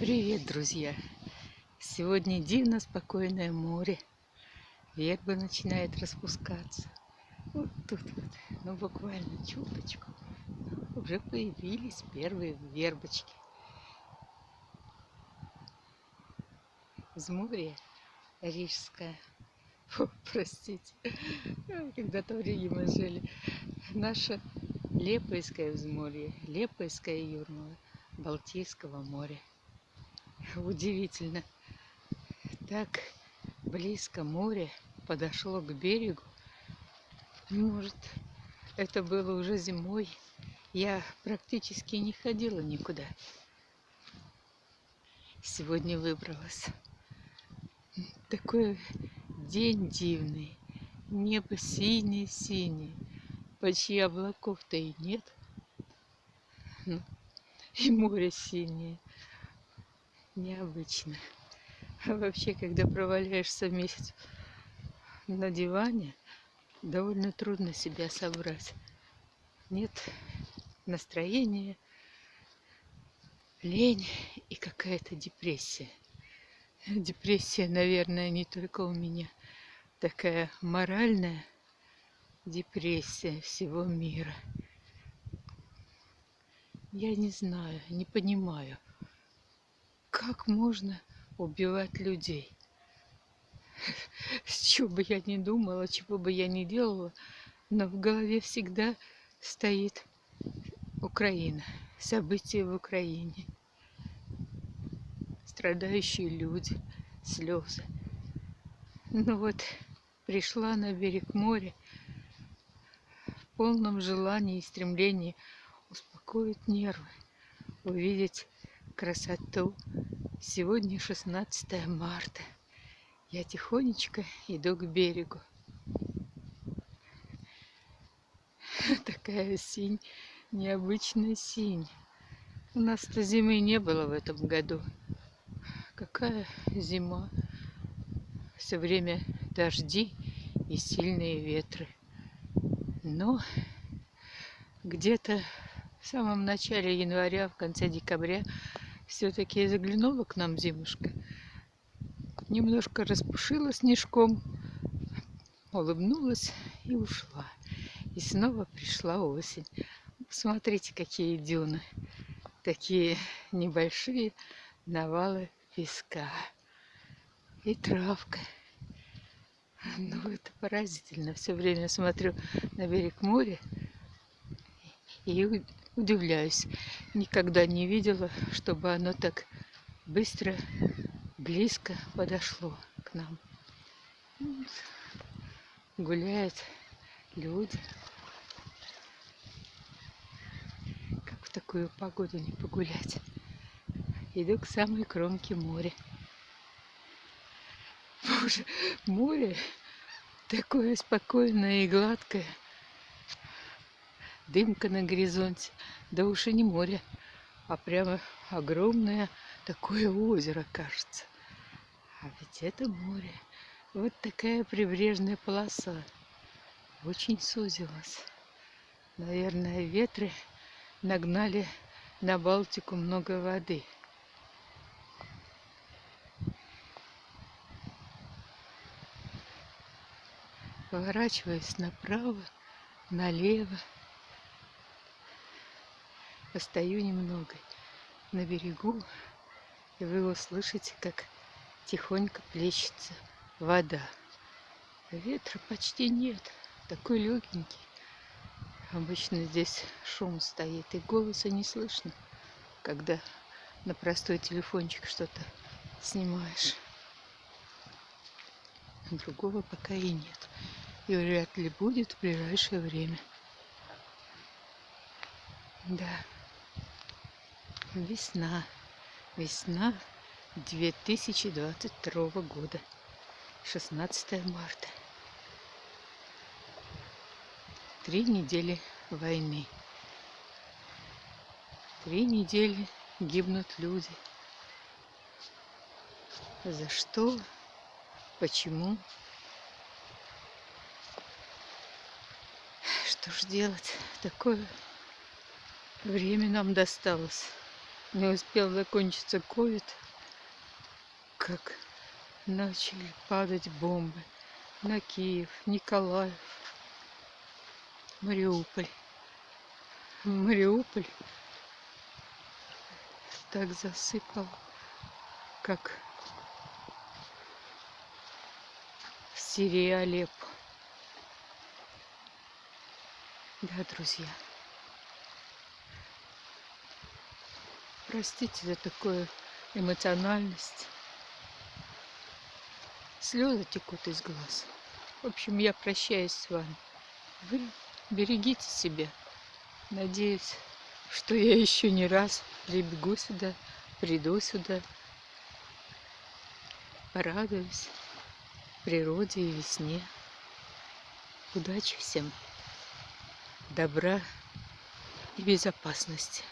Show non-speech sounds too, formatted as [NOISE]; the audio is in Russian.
Привет, друзья! Сегодня дивно спокойное море. Верба начинает распускаться. Вот тут вот, ну буквально чуточку. Уже появились первые вербочки. Из моря Рижская. О, простите, когда-то в Риге мы жили. Наша Лепойское взморье, Лепойская Юрмала, Балтийского моря. [LAUGHS] Удивительно. Так близко море подошло к берегу. Может, это было уже зимой. Я практически не ходила никуда. Сегодня выбралась. Такой день дивный. Небо синее-синее. Почти облаков-то и нет. Ну, [LAUGHS] и море синее необычно. [LAUGHS] Вообще, когда проваляешься месяц на диване, довольно трудно себя собрать. Нет настроения, лень и какая-то депрессия. [LAUGHS] Депрессия, наверное, не только у меня. Такая моральная депрессия всего мира. Я не знаю, не понимаю – как можно убивать людей? С чего бы я ни думала, чего бы я ни делала, но в голове всегда стоит Украина, события в Украине, страдающие люди, слезы. Ну вот, пришла на берег моря в полном желании и стремлении успокоить нервы, увидеть красоту. Сегодня 16 марта. Я тихонечко иду к берегу. [LAUGHS] Такая синь, необычная синь. У нас-то зимы не было в этом году. Какая зима? Все время дожди и сильные ветры. Но где-то в самом начале января, в конце декабря все-таки заглянула к нам зимушка. Немножко распушила снежком, улыбнулась и ушла. И снова пришла осень. Посмотрите, какие дюны. Такие небольшие навалы песка. И травка. Ну, это поразительно. Все время смотрю на берег моря и удивляюсь. Никогда не видела, чтобы оно так быстро, близко подошло к нам. Гуляют люди. Как в такую погоду не погулять? Иду к самой кромке моря. Боже, море такое спокойное и гладкое дымка на горизонте. Да уж и не море, а прямо огромное такое озеро, кажется. А ведь это море. Вот такая прибрежная полоса. Очень сузилась. Наверное, ветры нагнали на Балтику много воды. Поворачиваюсь направо, налево. Постою немного на берегу, и вы услышите, как тихонько плещется вода. Ветра почти нет, такой легенький. Обычно здесь шум стоит, и голоса не слышно, когда на простой телефончик что-то снимаешь. Другого пока и нет. И вряд ли будет в ближайшее время. Да. Весна. Весна 2022 года. 16 марта. Три недели войны. Три недели гибнут люди. За что? Почему? Что ж делать? Такое время нам досталось. Не успел закончиться ковид, как начали падать бомбы на Киев, Николаев, Мариуполь. Мариуполь так засыпал, как в Сирии Алеппо. Да, друзья. Простите за такую эмоциональность. Слезы текут из глаз. В общем, я прощаюсь с вами. Вы берегите себя. Надеюсь, что я еще не раз прибегу сюда, приду сюда, порадуюсь природе и весне. Удачи всем, добра и безопасности.